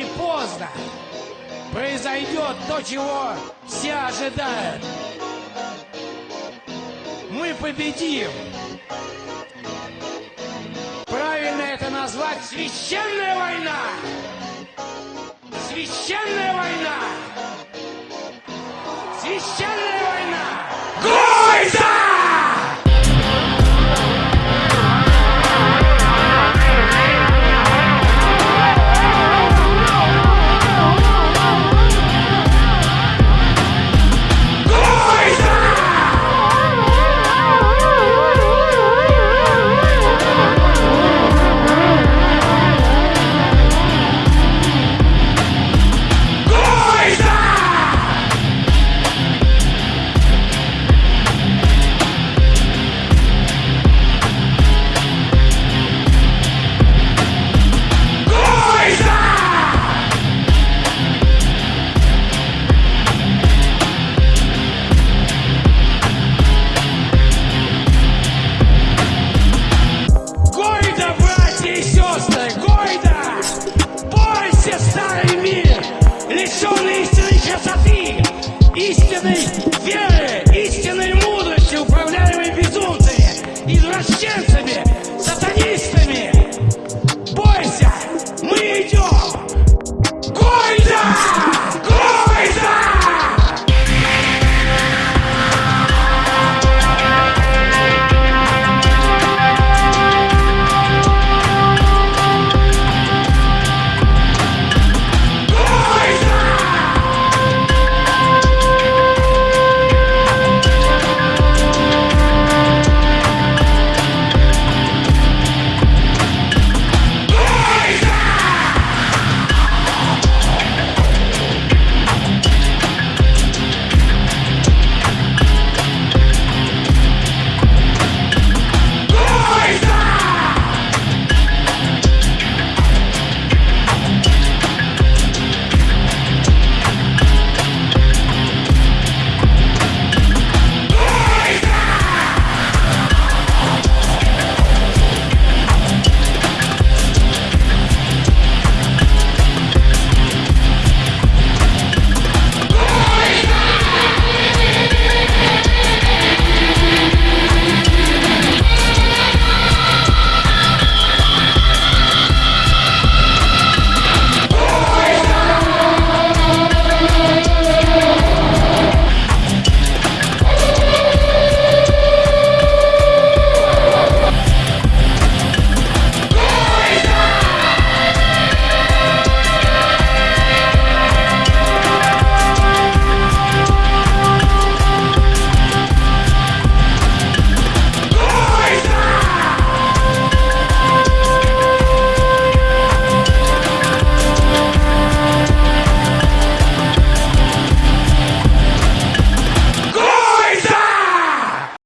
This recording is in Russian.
или поздно произойдет то, чего все ожидают. Мы победим. Правильно это назвать священная война. Священная война. Священная война. Гойда! to me!